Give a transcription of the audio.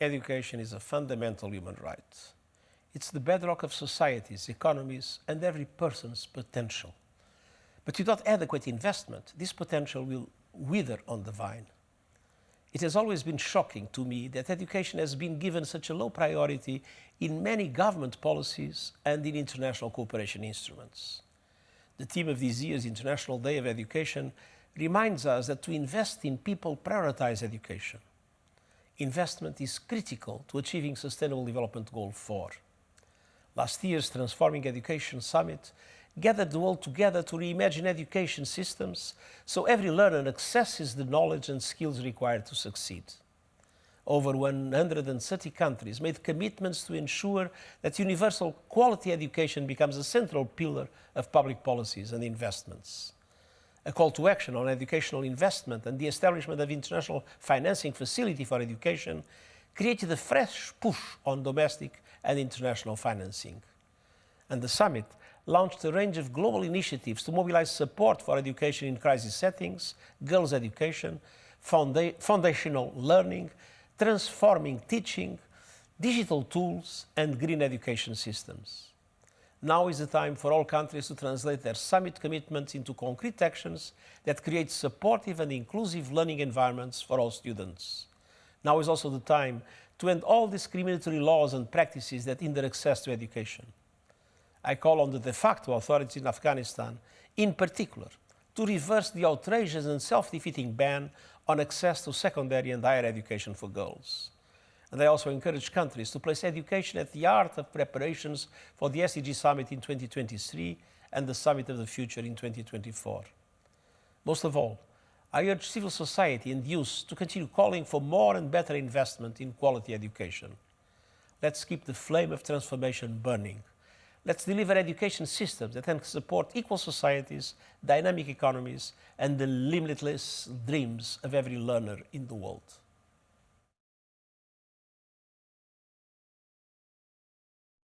education is a fundamental human right. It's the bedrock of societies, economies, and every person's potential. But without adequate investment, this potential will wither on the vine. It has always been shocking to me that education has been given such a low priority in many government policies and in international cooperation instruments. The theme of this year's International Day of Education reminds us that to invest in people prioritize education investment is critical to achieving Sustainable Development Goal 4. Last year's Transforming Education Summit gathered the world together to reimagine education systems so every learner accesses the knowledge and skills required to succeed. Over 130 countries made commitments to ensure that universal quality education becomes a central pillar of public policies and investments a call to action on educational investment and the establishment of international financing facility for education created a fresh push on domestic and international financing. And the summit launched a range of global initiatives to mobilize support for education in crisis settings, girls' education, founda foundational learning, transforming teaching, digital tools, and green education systems. Now is the time for all countries to translate their summit commitments into concrete actions that create supportive and inclusive learning environments for all students. Now is also the time to end all discriminatory laws and practices that hinder access to education. I call on the de facto authorities in Afghanistan, in particular, to reverse the outrageous and self-defeating ban on access to secondary and higher education for girls. And they also encourage countries to place education at the heart of preparations for the SDG Summit in 2023 and the Summit of the Future in 2024. Most of all, I urge civil society and youth to continue calling for more and better investment in quality education. Let's keep the flame of transformation burning. Let's deliver education systems that can support equal societies, dynamic economies, and the limitless dreams of every learner in the world.